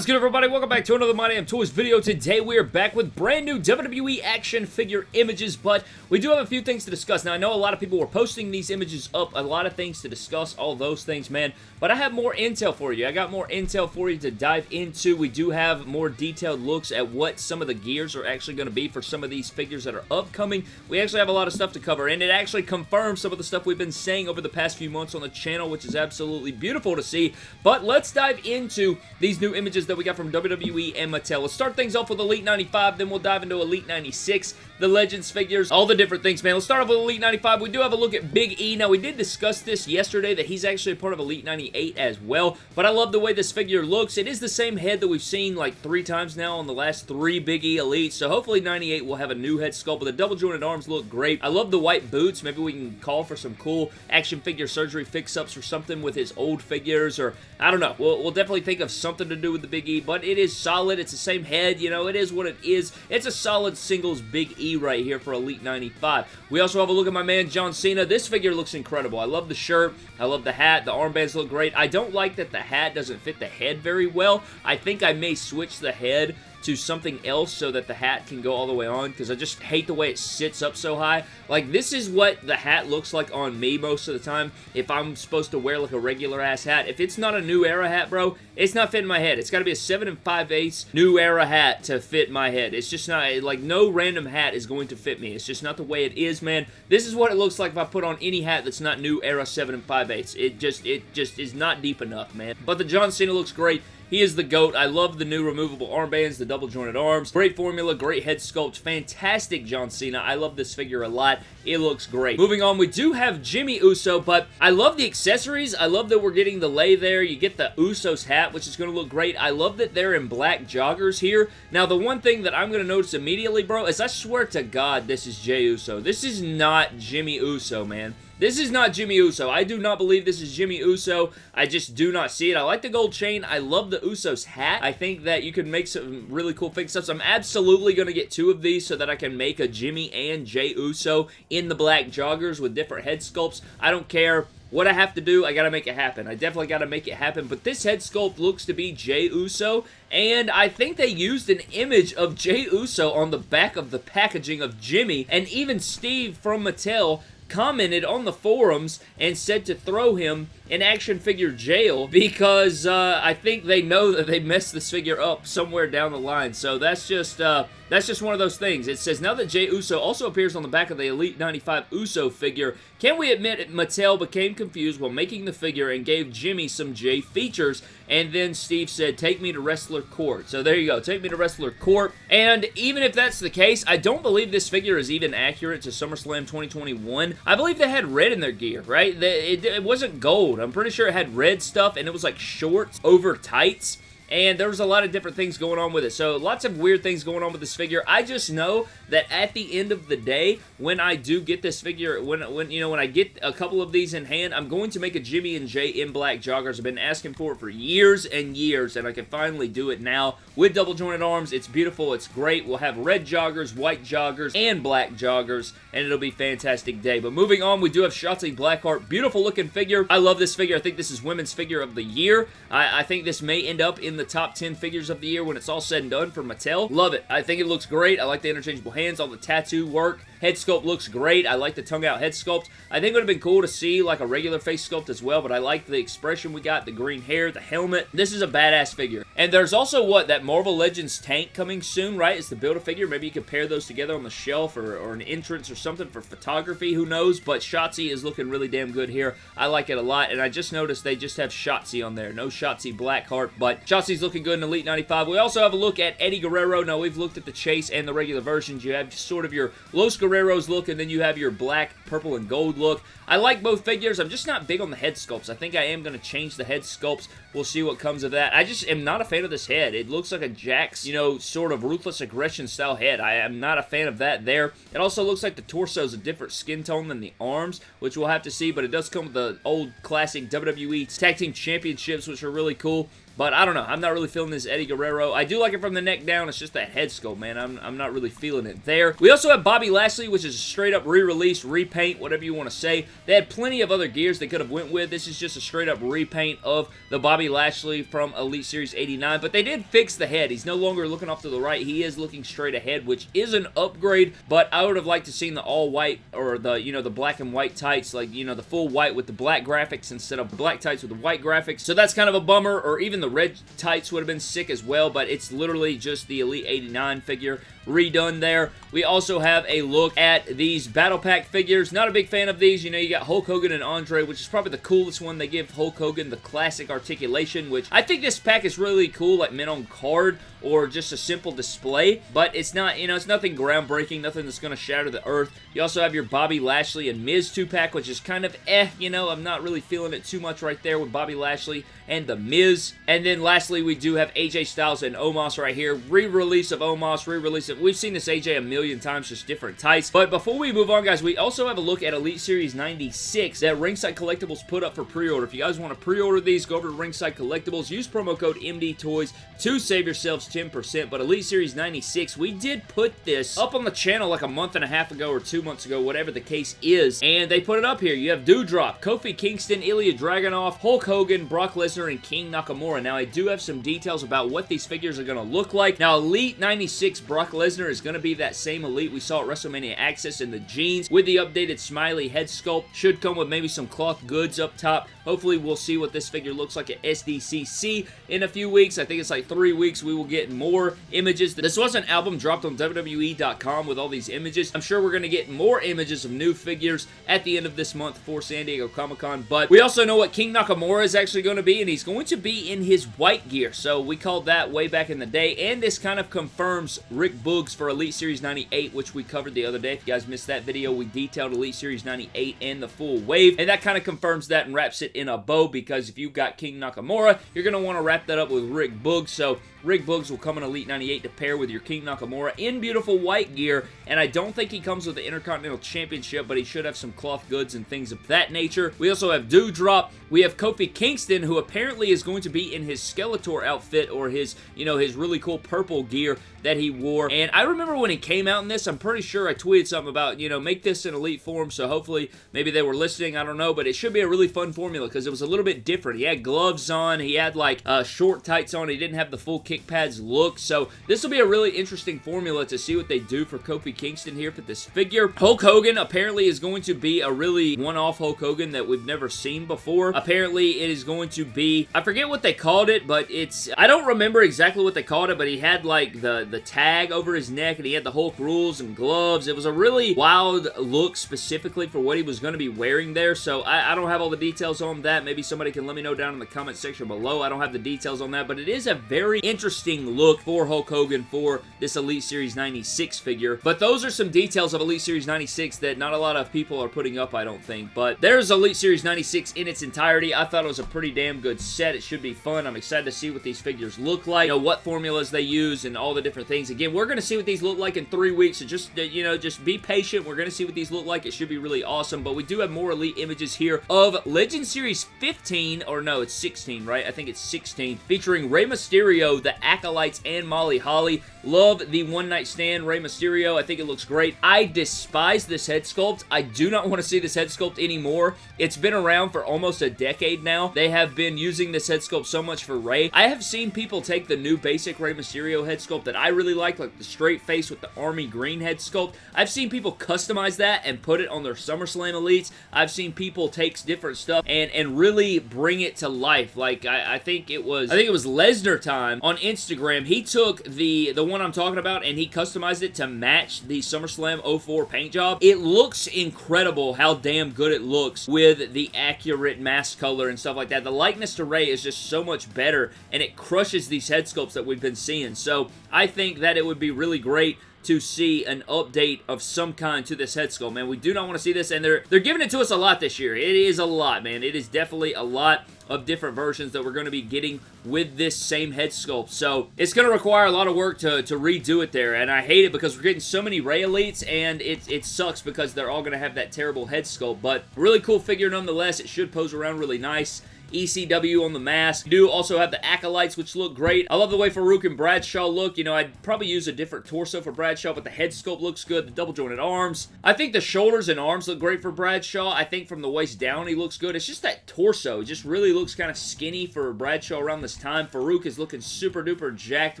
Is good everybody? Welcome back to another My Damn Toys video. Today we are back with brand new WWE action figure images, but we do have a few things to discuss. Now I know a lot of people were posting these images up, a lot of things to discuss, all those things, man, but I have more intel for you. I got more intel for you to dive into. We do have more detailed looks at what some of the gears are actually going to be for some of these figures that are upcoming. We actually have a lot of stuff to cover, and it actually confirms some of the stuff we've been saying over the past few months on the channel, which is absolutely beautiful to see, but let's dive into these new images that we got from WWE and Mattel. Let's start things off with Elite 95, then we'll dive into Elite 96, the Legends figures, all the different things, man. Let's start off with Elite 95. We do have a look at Big E. Now, we did discuss this yesterday, that he's actually a part of Elite 98 as well, but I love the way this figure looks. It is the same head that we've seen like three times now on the last three Big E Elites, so hopefully 98 will have a new head sculpt, but the double jointed arms look great. I love the white boots. Maybe we can call for some cool action figure surgery fix-ups or something with his old figures, or I don't know. We'll, we'll definitely think of something to do with the Big E, but it is solid. It's the same head, you know, it is what it is. It's a solid singles Big E right here for Elite 95. We also have a look at my man John Cena. This figure looks incredible. I love the shirt. I love the hat. The armbands look great. I don't like that the hat doesn't fit the head very well. I think I may switch the head to something else so that the hat can go all the way on because I just hate the way it sits up so high. Like, this is what the hat looks like on me most of the time if I'm supposed to wear like a regular ass hat. If it's not a new era hat, bro, it's not fitting my head. It's got to be a 7 and 5 eighths new era hat to fit my head. It's just not, like, no random hat is going to fit me. It's just not the way it is, man. This is what it looks like if I put on any hat that's not new era 7 and 5 eighths. It just, it just is not deep enough, man. But the John Cena looks great. He is the GOAT. I love the new removable armbands, the double jointed arms. Great formula, great head sculpt, fantastic John Cena. I love this figure a lot. It looks great. Moving on, we do have Jimmy Uso, but I love the accessories. I love that we're getting the lay there. You get the Usos hat, which is going to look great. I love that they're in black joggers here. Now, the one thing that I'm going to notice immediately, bro, is I swear to God this is Jey Uso. This is not Jimmy Uso, man. This is not Jimmy Uso. I do not believe this is Jimmy Uso. I just do not see it. I like the gold chain. I love the Usos hat. I think that you can make some really cool fix-ups. I'm absolutely going to get two of these so that I can make a Jimmy and Jey Uso in the black joggers with different head sculpts. I don't care what I have to do, I gotta make it happen. I definitely gotta make it happen, but this head sculpt looks to be Jey Uso, and I think they used an image of Jey Uso on the back of the packaging of Jimmy, and even Steve from Mattel commented on the forums and said to throw him in action figure jail because uh, I think they know that they messed this figure up somewhere down the line. So that's just uh, that's just one of those things. It says, now that Jey Uso also appears on the back of the Elite 95 Uso figure, can we admit Mattel became confused while making the figure and gave Jimmy some Jey features? And then Steve said, take me to Wrestler Court. So there you go. Take me to Wrestler Court. And even if that's the case, I don't believe this figure is even accurate to SummerSlam 2021. I believe they had red in their gear, right? It wasn't gold. I'm pretty sure it had red stuff and it was like shorts over tights and there was a lot of different things going on with it. So lots of weird things going on with this figure. I just know that at the end of the day, when I do get this figure, when, when you know, when I get a couple of these in hand, I'm going to make a Jimmy and Jey in black joggers. I've been asking for it for years and years, and I can finally do it now with double jointed arms. It's beautiful. It's great. We'll have red joggers, white joggers, and black joggers, and it'll be fantastic day. But moving on, we do have Shotzi Blackheart. Beautiful looking figure. I love this figure. I think this is women's figure of the year. I, I think this may end up in the top 10 figures of the year when it's all said and done for Mattel. Love it. I think it looks great. I like the interchangeable hands, all the tattoo work. Head sculpt looks great. I like the tongue out head sculpt. I think it would have been cool to see like a regular face sculpt as well, but I like the expression we got, the green hair, the helmet. This is a badass figure. And there's also what, that Marvel Legends tank coming soon, right? It's the Build-A-Figure. Maybe you could pair those together on the shelf or, or an entrance or something for photography. Who knows? But Shotzi is looking really damn good here. I like it a lot. And I just noticed they just have Shotzi on there. No Shotzi Blackheart, but Shotzi's looking good in Elite 95. We also have a look at Eddie Guerrero. Now, we've looked at the Chase and the regular versions. You have sort of your Los Guerreros look, and then you have your black, purple, and gold look. I like both figures. I'm just not big on the head sculpts. I think I am going to change the head sculpts. We'll see what comes of that. I just am not a fan of this head. It looks like a Jakks, you know, sort of ruthless aggression style head. I am not a fan of that there. It also looks like the torso is a different skin tone than the arms, which we'll have to see, but it does come with the old classic WWE Tag Team Championships, which are really cool. But I don't know. I'm not really feeling this Eddie Guerrero. I do like it from the neck down. It's just that head sculpt, man. I'm, I'm not really feeling it there. We also have Bobby Lashley, which is a straight up re-release, repaint, whatever you want to say. They had plenty of other gears they could have went with. This is just a straight up repaint of the Bobby Lashley from Elite Series 89, but they did fix the head. He's no longer looking off to the right. He is looking straight ahead, which is an upgrade, but I would have liked to seen the all white or the, you know, the black and white tights, like, you know, the full white with the black graphics instead of black tights with the white graphics. So that's kind of a bummer, or even the red tights would have been sick as well, but it's literally just the Elite 89 figure redone there. We also have a look at these Battle Pack figures. Not a big fan of these. You know, you got Hulk Hogan and Andre, which is probably the coolest one. They give Hulk Hogan the classic articulation, which I think this pack is really cool, like mint on card or just a simple display, but it's not, you know, it's nothing groundbreaking, nothing that's going to shatter the earth. You also have your Bobby Lashley and Miz 2-pack, which is kind of eh, you know, I'm not really feeling it too much right there with Bobby Lashley and The Miz. And then lastly, we do have AJ Styles and Omos right here. Re-release of Omos, re-release. We've seen this AJ a million times, just different types. But before we move on, guys, we also have a look at Elite Series 96 that Ringside Collectibles put up for pre-order. If you guys want to pre-order these, go over to Ringside Collectibles, use promo code MDTOYS to save yourselves 10%. But Elite Series 96, we did put this up on the channel like a month and a half ago or two months ago, whatever the case is. And they put it up here. You have Doudrop, Kofi Kingston, Ilya Dragunov, Hulk Hogan, Brock Lesnar, and King Nakamura. Now, I do have some details about what these figures are going to look like. Now, Elite 96 Brock Lesnar is going to be that same Elite we saw at WrestleMania Access in the jeans with the updated smiley head sculpt. Should come with maybe some cloth goods up top. Hopefully, we'll see what this figure looks like at SDCC in a few weeks. I think it's like three weeks. We will get more images. This was an album dropped on WWE.com with all these images. I'm sure we're going to get more images of new figures at the end of this month for San Diego Comic-Con. But we also know what King Nakamura is actually going to be, and he's going to be in his white gear. So we called that way back in the day, and this kind of confirms Rick Boogs for Elite Series 98, which we covered the other day. If you guys missed that video, we detailed Elite Series 98 and the full wave, and that kind of confirms that and wraps it in a bow, because if you've got King Nakamura, you're going to want to wrap that up with Rick Boogs. So Rick Boogs will come in Elite 98 to pair with your King Nakamura in beautiful white gear, and I don't think he comes with the Intercontinental Championship, but he should have some cloth goods and things of that nature. We also have Doudrop. We have Kofi Kingston, who apparently is going to be in his Skeletor outfit, or his, you know, his really cool purple gear that he wore, and I remember when he came out in this, I'm pretty sure I tweeted something about, you know, make this in Elite form, so hopefully maybe they were listening, I don't know, but it should be a really fun formula, because it was a little bit different. He had gloves on, he had, like, uh, short tights on, he didn't have the full kick pads look, so this will be a really interesting formula to see what they do for Kofi Kingston here for this figure. Hulk Hogan apparently is going to be a really one-off Hulk Hogan that we've never seen before. Apparently it is going to be, I forget what they called it, but it's, I don't remember exactly what they called it, but he had like the, the tag over his neck and he had the Hulk rules and gloves. It was a really wild look specifically for what he was going to be wearing there, so I, I don't have all the details on that. Maybe somebody can let me know down in the comment section below. I don't have the details on that, but it is a very interesting look for Hulk Hogan for this Elite Series 96 figure. But those are some details of Elite Series 96 that not a lot of people are putting up, I don't think. But there's Elite Series 96 in its entirety. I thought it was a pretty damn good set. It should be fun. I'm excited to see what these figures look like, you know, what formulas they use, and all the different things. Again, we're going to see what these look like in three weeks, so just, uh, you know, just be patient. We're going to see what these look like. It should be really awesome, but we do have more Elite images here of Legend Series 15, or no, it's 16, right? I think it's 16, featuring Rey Mysterio, the Acolytes, and Molly Holly. Love the One Night Stand Rey Mysterio. I think it looks great. I despise this head sculpt. I do not want to see this head sculpt anymore. It's been around for almost a decade now. They have been using this head sculpt so much for Rey. I have seen people take the new basic Rey Mysterio head sculpt that I really like, like the straight face with the army green head sculpt. I've seen people customize that and put it on their SummerSlam Elites. I've seen people take different stuff and, and really bring it to life. Like, I, I think it was, I think it was Lesnar time on Instagram. He took the, the one I'm talking about and he customized it to match the SummerSlam 04 paint job. It looks incredible how damn good it looks with the accurate mask color and stuff like that. The likeness to Rey is just so much better and it crushes these head sculpts that we've been seeing. So I think that it would be really great to see an update of some kind to this head sculpt, man. We do not want to see this, and they're they're giving it to us a lot this year. It is a lot, man. It is definitely a lot of different versions that we're going to be getting with this same head sculpt. So it's going to require a lot of work to, to redo it there, and I hate it because we're getting so many Rey Elites, and it, it sucks because they're all going to have that terrible head sculpt, but really cool figure nonetheless. It should pose around really nice ECW on the mask. You do also have the Acolytes, which look great. I love the way Farouk and Bradshaw look. You know, I'd probably use a different torso for Bradshaw, but the head sculpt looks good. The double jointed arms. I think the shoulders and arms look great for Bradshaw. I think from the waist down, he looks good. It's just that torso. It just really looks kind of skinny for Bradshaw around this time. Farouk is looking super duper jacked,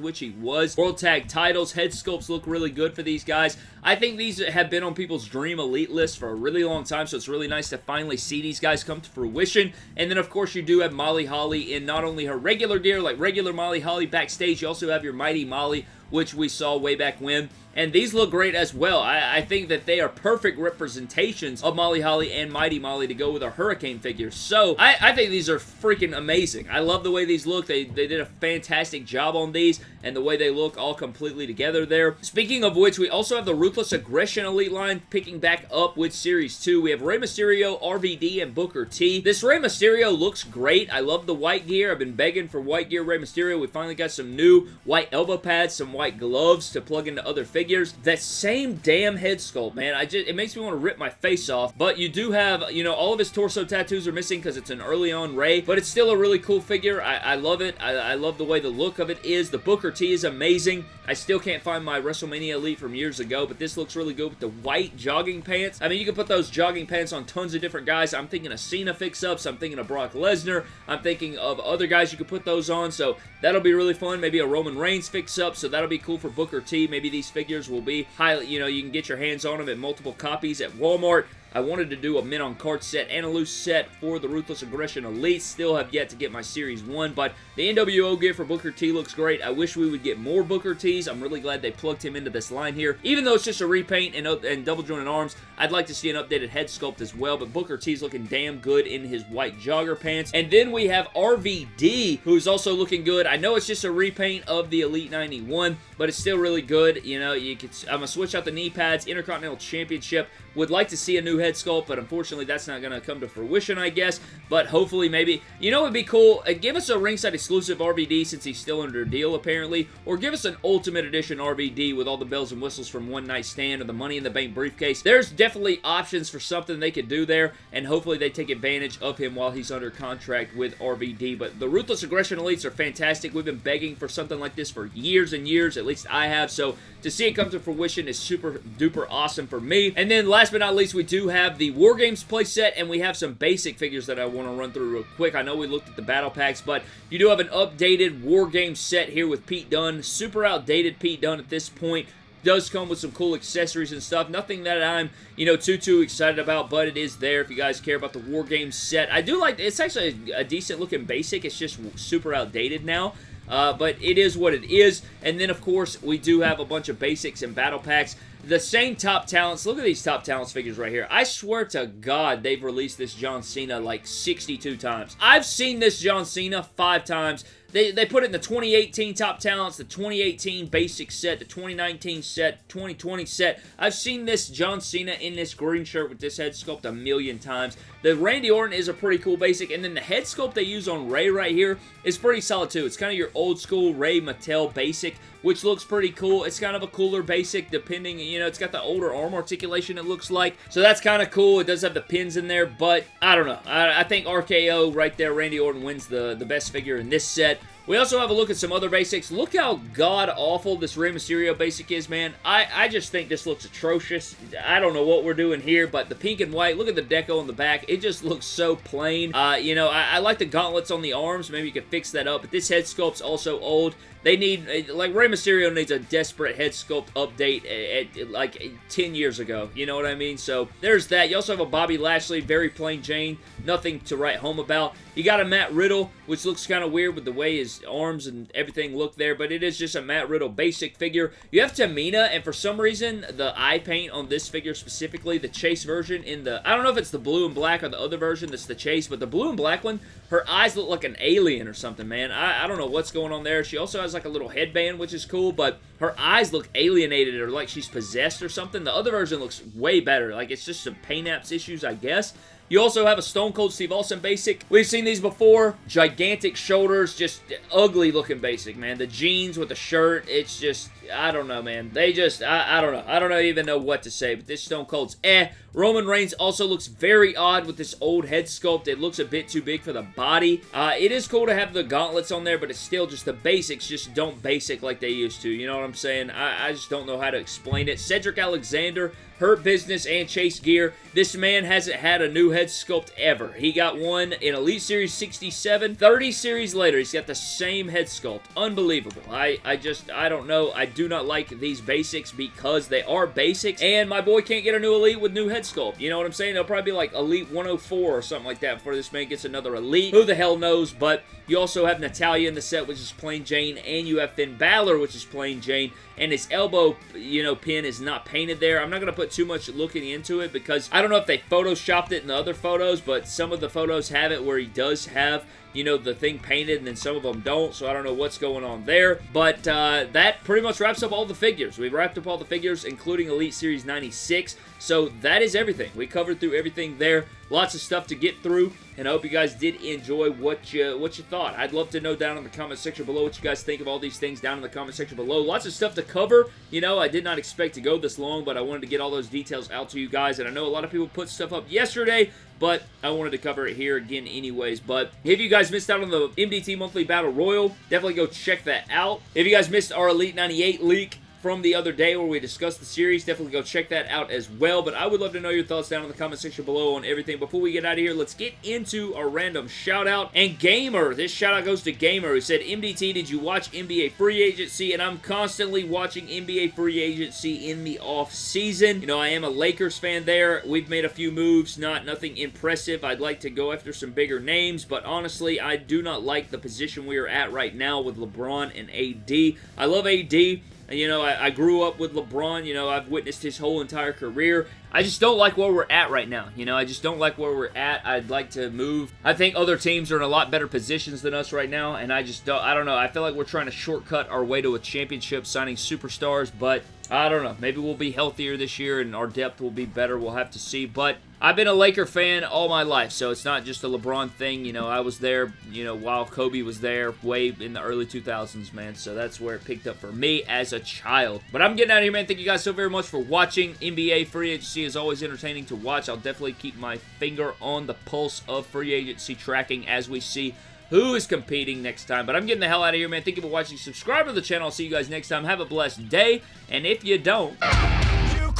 which he was. World Tag titles, head sculpts look really good for these guys. I think these have been on people's dream elite list for a really long time, so it's really nice to finally see these guys come to fruition. And then, of course, you do have Molly Holly in not only her regular gear, like regular Molly Holly backstage, you also have your Mighty Molly, which we saw way back when and these look great as well. I, I, think that they are perfect representations of Molly Holly and Mighty Molly to go with a Hurricane figure. So, I, I, think these are freaking amazing. I love the way these look. They, they did a fantastic job on these, and the way they look all completely together there. Speaking of which, we also have the Ruthless Aggression Elite line picking back up with Series 2. We have Rey Mysterio, RVD, and Booker T. This Rey Mysterio looks great. I love the white gear. I've been begging for white gear Rey Mysterio. We finally got some new white elbow pads, some white gloves to plug into other figures figures. That same damn head sculpt, man. I just It makes me want to rip my face off. But you do have, you know, all of his torso tattoos are missing because it's an early on Rey. But it's still a really cool figure. I, I love it. I, I love the way the look of it is. The Booker T is amazing. I still can't find my WrestleMania Elite from years ago, but this looks really good with the white jogging pants. I mean, you can put those jogging pants on tons of different guys. I'm thinking of Cena fix-ups. I'm thinking of Brock Lesnar. I'm thinking of other guys you could put those on, so that'll be really fun. Maybe a Roman Reigns fix-up, so that'll be cool for Booker T. Maybe these figures will be highly, you know, you can get your hands on them at multiple copies at Walmart. I wanted to do a mint on card set and a loose set for the Ruthless Aggression Elite. Still have yet to get my Series 1, but the NWO gear for Booker T looks great. I wish we would get more Booker Ts. I'm really glad they plugged him into this line here. Even though it's just a repaint and, and double jointed arms, I'd like to see an updated head sculpt as well, but Booker T's looking damn good in his white jogger pants. And then we have RVD, who's also looking good. I know it's just a repaint of the Elite 91, but it's still really good. You know, you could, I'm going to switch out the knee pads, Intercontinental Championship. Would like to see a new head sculpt, but unfortunately that's not going to come to fruition, I guess. But hopefully maybe, you know, it'd be cool. Uh, give us a ringside exclusive RVD since he's still under deal apparently, or give us an Ultimate Edition RVD with all the bells and whistles from One Night Stand or the Money in the Bank briefcase. There's definitely options for something they could do there, and hopefully they take advantage of him while he's under contract with RVD. But the Ruthless Aggression Elites are fantastic. We've been begging for something like this for years and years, at least I have, so to see it come to fruition is super duper awesome for me. And then last but not least, we do have the War Games playset, and we have some basic figures that I want to run through real quick. I know we looked at the battle packs, but you do have an updated War Games set here with Pete Dunne. Super outdated Pete Dunne at this point does come with some cool accessories and stuff. Nothing that I'm, you know, too, too excited about, but it is there if you guys care about the War Games set. I do like, it's actually a, a decent looking basic. It's just super outdated now. Uh, but it is what it is. And then, of course, we do have a bunch of basics and battle packs. The same top talents. Look at these top talents figures right here. I swear to God, they've released this John Cena like 62 times. I've seen this John Cena five times. They, they put it in the 2018 Top Talents, the 2018 Basic set, the 2019 set, 2020 set. I've seen this John Cena in this green shirt with this head sculpt a million times. The Randy Orton is a pretty cool basic, and then the head sculpt they use on Rey right here is pretty solid too. It's kind of your old school Rey Mattel basic, which looks pretty cool. It's kind of a cooler basic depending, you know, it's got the older arm articulation it looks like. So that's kind of cool. It does have the pins in there, but I don't know. I, I think RKO right there, Randy Orton wins the, the best figure in this set. We also have a look at some other basics. Look how god-awful this Rey Mysterio basic is, man. I, I just think this looks atrocious. I don't know what we're doing here, but the pink and white, look at the deco on the back. It just looks so plain. Uh, you know, I, I like the gauntlets on the arms. Maybe you could fix that up, but this head sculpt's also old. They need, uh, like, Rey Mysterio needs a desperate head sculpt update at, at, like 10 years ago. You know what I mean? So, there's that. You also have a Bobby Lashley, very plain Jane. Nothing to write home about. You got a Matt Riddle, which looks kind of weird with the way his arms and everything look there, but it is just a Matt Riddle basic figure. You have Tamina, and for some reason, the eye paint on this figure specifically, the Chase version in the, I don't know if it's the blue and black or the other version that's the Chase, but the blue and black one, her eyes look like an alien or something, man. I, I don't know what's going on there. She also has has like a little headband, which is cool, but her eyes look alienated or like she's possessed or something. The other version looks way better. Like it's just some paint apps issues, I guess. You also have a Stone Cold Steve Austin basic. We've seen these before. Gigantic shoulders, just ugly looking basic, man. The jeans with the shirt, it's just, I don't know, man. They just, I, I don't know. I don't even know what to say, but this Stone Cold's eh. Roman Reigns also looks very odd with this old head sculpt. It looks a bit too big for the body. Uh, it is cool to have the gauntlets on there, but it's still just the basics just don't basic like they used to. You know what I'm saying? I, I just don't know how to explain it. Cedric Alexander, Hurt Business, and Chase Gear. This man hasn't had a new head sculpt ever. He got one in Elite Series 67. 30 series later, he's got the same head sculpt. Unbelievable. I, I just, I don't know. I do not like these basics because they are basics, and my boy can't get a new Elite with new head sculpt. You know what I'm saying? They'll probably be like Elite 104 or something like that before this man gets another Elite. Who the hell knows, but you also have Natalya in the set, which is plain Jane, and you have Finn Balor, which is plain Jane, and his elbow, you know, pin is not painted there. I'm not going to put too much looking into it because I don't know if they photoshopped it in the other photos, but some of the photos have it where he does have you know, the thing painted, and then some of them don't, so I don't know what's going on there. But uh, that pretty much wraps up all the figures. We wrapped up all the figures, including Elite Series 96. So that is everything. We covered through everything there. Lots of stuff to get through, and I hope you guys did enjoy what you what you thought. I'd love to know down in the comment section below what you guys think of all these things down in the comment section below. Lots of stuff to cover. You know, I did not expect to go this long, but I wanted to get all those details out to you guys, and I know a lot of people put stuff up yesterday, but I wanted to cover it here again anyways. But if you guys missed out on the MDT Monthly Battle Royal, definitely go check that out. If you guys missed our Elite 98 leak, from the other day where we discussed the series. Definitely go check that out as well. But I would love to know your thoughts down in the comment section below on everything. Before we get out of here, let's get into a random shout out. And Gamer, this shout out goes to Gamer who said, MDT, did you watch NBA Free Agency? And I'm constantly watching NBA Free Agency in the off season. You know, I am a Lakers fan there. We've made a few moves, not nothing impressive. I'd like to go after some bigger names, but honestly, I do not like the position we are at right now with LeBron and AD. I love AD. You know, I, I, grew up with LeBron. You know, I've witnessed his whole entire career. I just don't like where we're at right now. You know, I just don't like where we're at. I'd like to move. I think other teams are in a lot better positions than us right now, and I just don't, I don't know. I feel like we're trying to shortcut our way to a championship signing superstars, but I don't know. Maybe we'll be healthier this year and our depth will be better. We'll have to see. But I've been a Laker fan all my life, so it's not just a LeBron thing. You know, I was there, you know, while Kobe was there way in the early 2000s, man. So that's where it picked up for me as a child. But I'm getting out of here, man. Thank you guys so very much for watching. NBA Free Agency is always entertaining to watch. I'll definitely keep my finger on the pulse of free agency tracking as we see who is competing next time. But I'm getting the hell out of here, man. Thank you for watching. Subscribe to the channel. I'll see you guys next time. Have a blessed day. And if you don't... You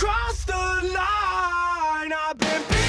the line. I've been